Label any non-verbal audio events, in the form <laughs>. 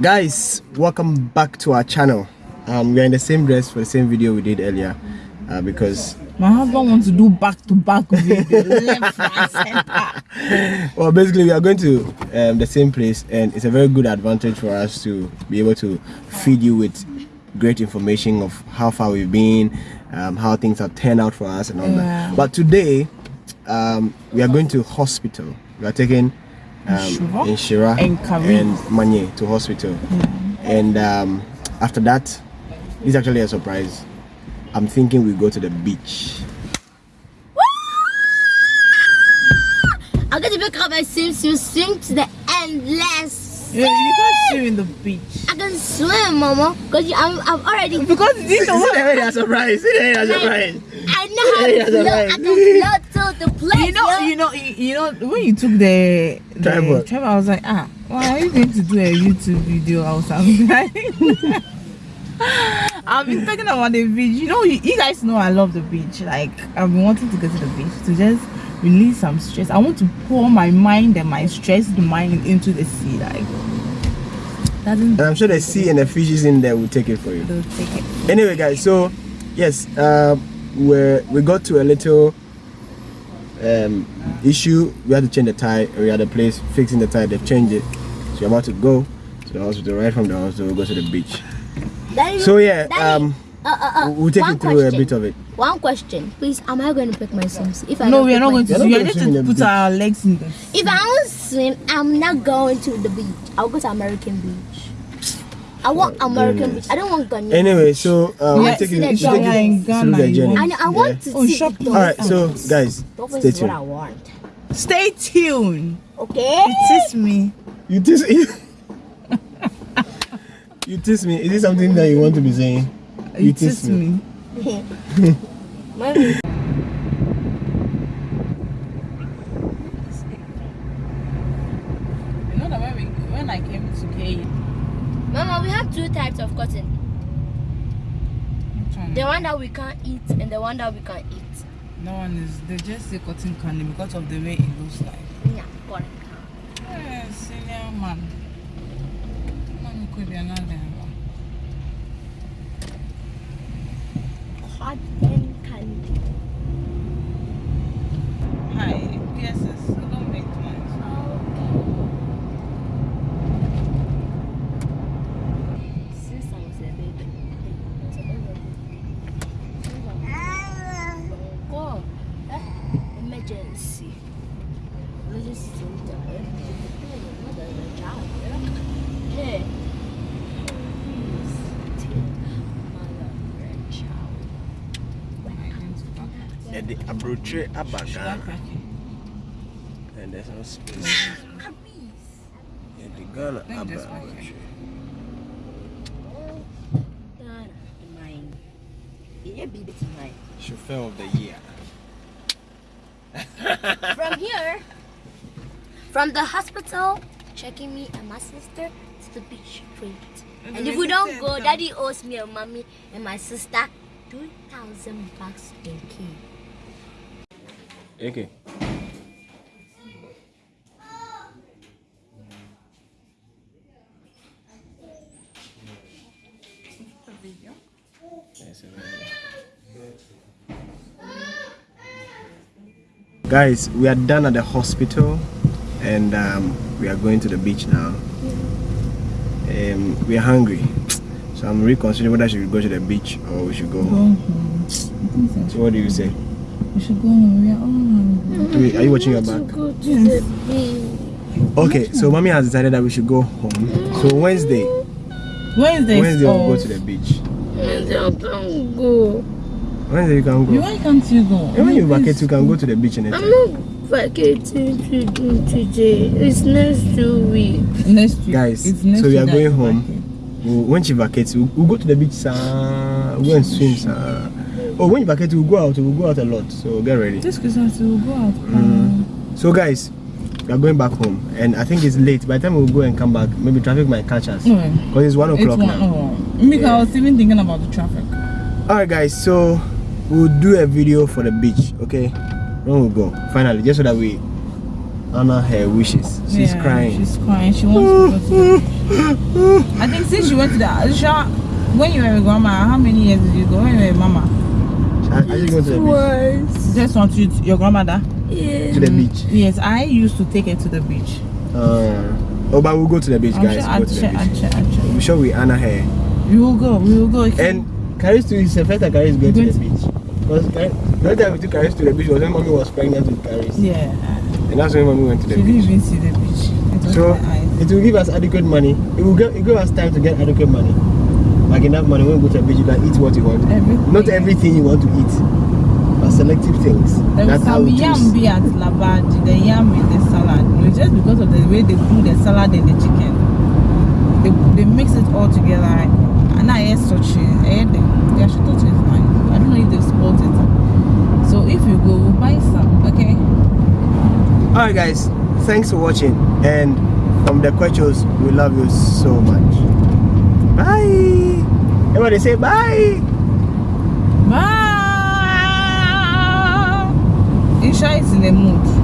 guys welcome back to our channel. Um we're in the same dress for the same video we did earlier uh, because my husband wants to do back to back video left <laughs> well basically we are going to um, the same place and it's a very good advantage for us to be able to feed you with great information of how far we've been um, how things have turned out for us and all Yeah. that but today um, we are going to hospital. We are taking um, Shira? in Shira And Kari. and Manye to hospital and um, after that this is actually a surprise I'm thinking we go to the beach I'm going to pick up my swimsuit, swim to the endless. yeah, you can't swim in the beach I can swim, Mama, because I'm, I'm already. because you didn't know what a surprise a surprise I know how Yeah, to float. I can float to the place. you know, yo. you know, you, you know, when you took the, the Tripod. tripod, I was like, ah, why are you going to do a YouTube video or something? <laughs> I've been talking about the beach. You know, you, you guys know I love the beach. Like, I've been wanting to go to the beach to just release some stress. I want to pour my mind and my stressed mind into the sea. Like, doesn't and I'm sure the sea and the fishes in there will take it for you they'll take it. anyway guys so yes uh we we got to a little um issue we had to change the tire we had a place fixing the tire they've changed it so we're about to go to the hospital right from the hospital we'll go to the beach Daddy, so yeah Daddy, um uh, uh, uh, we'll take one you through a bit of it One question, please. Am I going to pick my swimsuit? If I No, don't we are not going to. You're We are going to just swim in to the put beach. our legs in the If I don't swim, I'm not going to the beach. I'll go to American Beach. I want American nice. Beach. I don't want Ghanaian. anyway so uh, we'll Yeah, take you, we'll take Ghana you in through Ghana, the journey want- I, know, I want to Oh, see shop- the all right so guys dolphins stay is what I tuned want. Stay tuned. Okay. It is me. you tease <laughs> you tease me is it something that you want to be saying you tease me. <laughs> Mommy. You know that when, we, when I came to K, Mama, we of cotton. The one that we can't eat and the one that we can eat. no one is. They just say cotton candy because of the way it looks like. Yeah, correct. Yeah, senior man. Man could be another candy. Hi, PSS. You don't make noise. Since I was a baby. Oh, eh, emergency. Emergency center. Hey. yɛde aburokye aba Sugar ghana packet. and there's no space yɛde ghana Let me aba just pack it. Mine. Yeah, baby, it's mine. chauffeur of the year From here, from the hospital, checking me and my sister to the beach straight. And mm-hmm. And if we don't go, no. daddy owes me and mommy and my sister 2,000 bucks in key. okay guys we are done at the hospital and um, we are going to the beach now um, we are hungry so i'm reconsidering whether I should go to the beach or we should go Go home home. so what do you say We should go home. We are all hungry. Wait, are you watching your back Go to Yes. the beach. okay so mommy has decided that we should go home so wednesday Wednesday. wednesday we'll go to the beach Wednesday, I can't go. Wednesday you can go You, why can't you go? And when you vacate, you can go to the beach I'm not vacating to do today. It's next two weeks. Next week. Guys, It's next so we are going home. We'll, when she vacates, we'll, we'll go to the beach. Sir. We'll go and swim. Sir. Oh, when you vacate, we'll go out. We'll go out a lot. So get ready. This Christmas we will go out. Mm. So guys, we are going back home, and I think it's late. By the time we'll go and come back, maybe traffic might catch us No, because it's one o'clock one. now. Oh, Mika, Yeah. I was even thinking about the traffic. All right, guys. So we'll do a video for the beach. Okay, when we go finally, just so that we honor her wishes. She's Yeah, crying. She's crying. She wants to go to the beach. <laughs> I think since you went to the Aisha, when you were a grandma, how many years did you go? When you were a mama? I, I just go to the beach. Twice. Just want you, your grandmother. Yeah. To the beach. Yes, I used to take her to the beach. Uh, oh, but we'll go to the beach, I'm guys. sure, We'll I'm go to the sure. I'm sure, I'm sure. We're sure we honor her. We will go, we will go. okay? And Caris too is the first time Caris is going to the beach. Because other time we took Caris to the beach was when mommy was pregnant with Caris. yeah, And that's when mommy went to she the didn't beach. even see the beach. It So it will give us adequate money. It will give, it give us time to get adequate money. Like enough money when you go to the beach, you can eat what you want. Everything. Not everything you want to eat, but selective things. There That's how we yam be at Labaji, the yam in the salad. You know, just because of the way they do the salad and the chicken. They, they mix it all together. And I ate such I ate them. They actually thought know if they've. So if you go, we'll buy some, okay? Alright, guys, thanks for watching. And from the questions, we love you so much. Bye. Everybody say bye. Bye! Isha is in the mood.